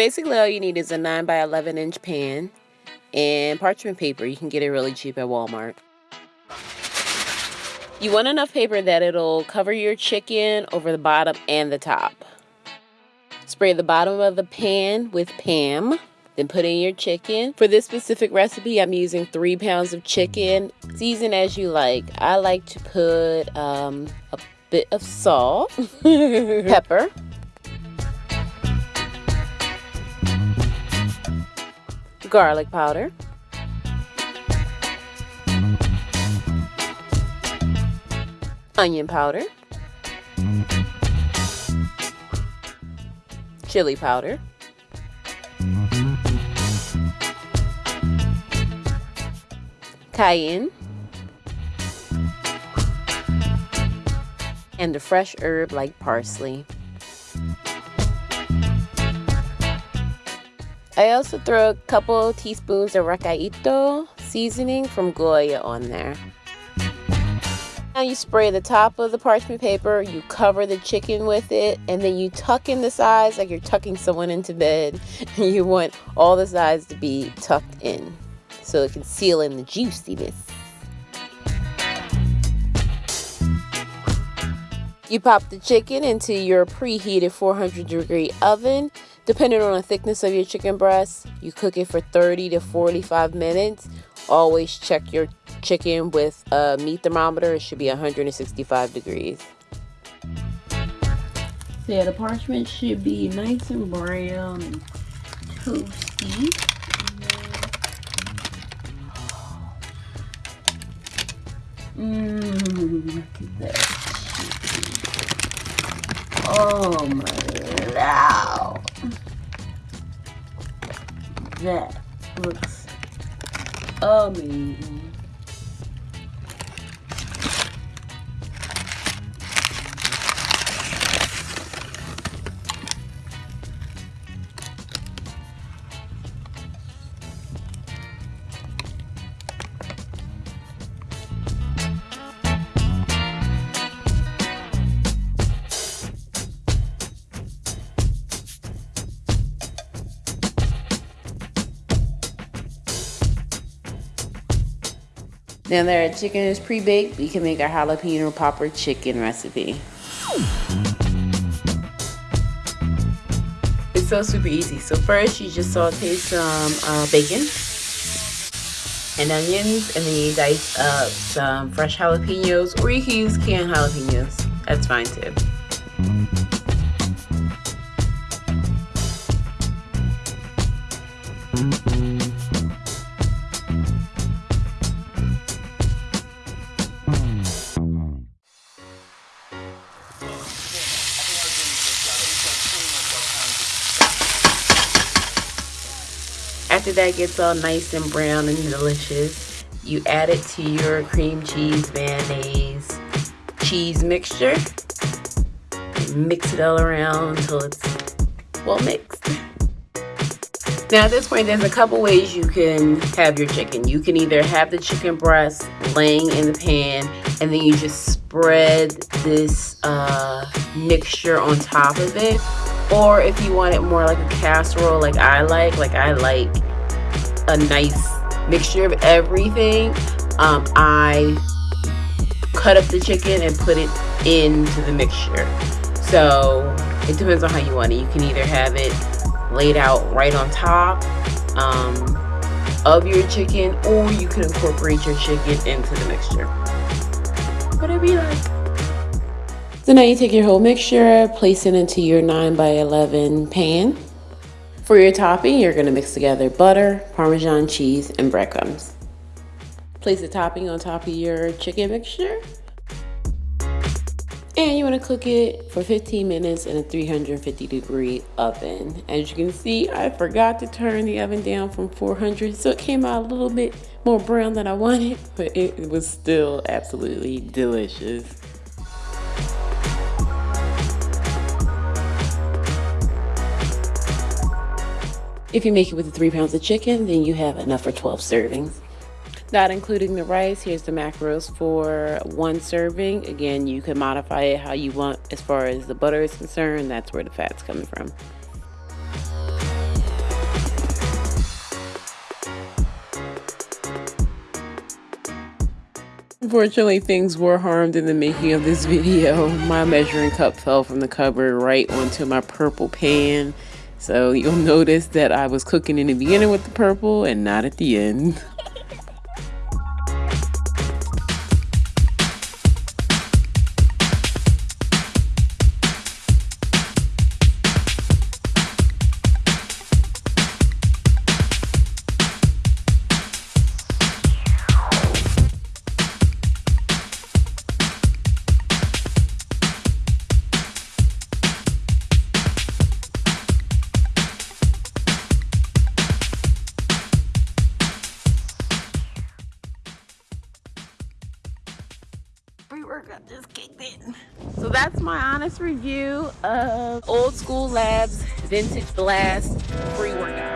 basically all you need is a 9 by 11 inch pan and parchment paper. You can get it really cheap at Walmart. You want enough paper that it'll cover your chicken over the bottom and the top. Spray the bottom of the pan with Pam. Then put in your chicken. For this specific recipe, I'm using three pounds of chicken. Season as you like. I like to put um, a bit of salt, pepper, garlic powder, onion powder, chili powder, cayenne, and a fresh herb like parsley. I also throw a couple teaspoons of recadito seasoning from Goya on there. Now you spray the top of the parchment paper, you cover the chicken with it, and then you tuck in the sides like you're tucking someone into bed. you want all the sides to be tucked in so it can seal in the juiciness. You pop the chicken into your preheated 400 degree oven. Depending on the thickness of your chicken breast, you cook it for 30 to 45 minutes. Always check your chicken with a meat thermometer. It should be 165 degrees. So yeah, the parchment should be nice and brown and toasty. Mmm, look at that. Oh my wow. That looks amazing. Now that our chicken is pre-baked, we can make our jalapeno popper chicken recipe. It's so super easy. So first you just saute some uh, bacon and onions and then you dice up some fresh jalapenos or you can use canned jalapenos. That's fine too. After that gets all nice and brown and delicious, you add it to your cream cheese, mayonnaise, cheese mixture. Mix it all around until it's well mixed. Now at this point, there's a couple ways you can have your chicken. You can either have the chicken breast laying in the pan and then you just spread this uh, mixture on top of it or if you want it more like a casserole like I like like I like a nice mixture of everything. Um, I cut up the chicken and put it into the mixture. So it depends on how you want it. You can either have it laid out right on top um, of your chicken or you can incorporate your chicken into the mixture. Whatever you like. So now you take your whole mixture, place it into your 9 by 11 pan. For your topping, you're to mix together butter, Parmesan cheese, and breadcrumbs. Place the topping on top of your chicken mixture. And you want to cook it for 15 minutes in a 350 degree oven. As you can see, I forgot to turn the oven down from 400, so it came out a little bit more brown than I wanted, but it was still absolutely delicious. If you make it with three pounds of chicken, then you have enough for 12 servings. Not including the rice, here's the macros for one serving. Again, you can modify it how you want as far as the butter is concerned. That's where the fat's coming from. Unfortunately, things were harmed in the making of this video. My measuring cup fell from the cupboard right onto my purple pan. So you'll notice that I was cooking in the beginning with the purple and not at the end. Pre-workout just kicked in. So that's my honest review of Old School Labs Vintage Blast pre-workout.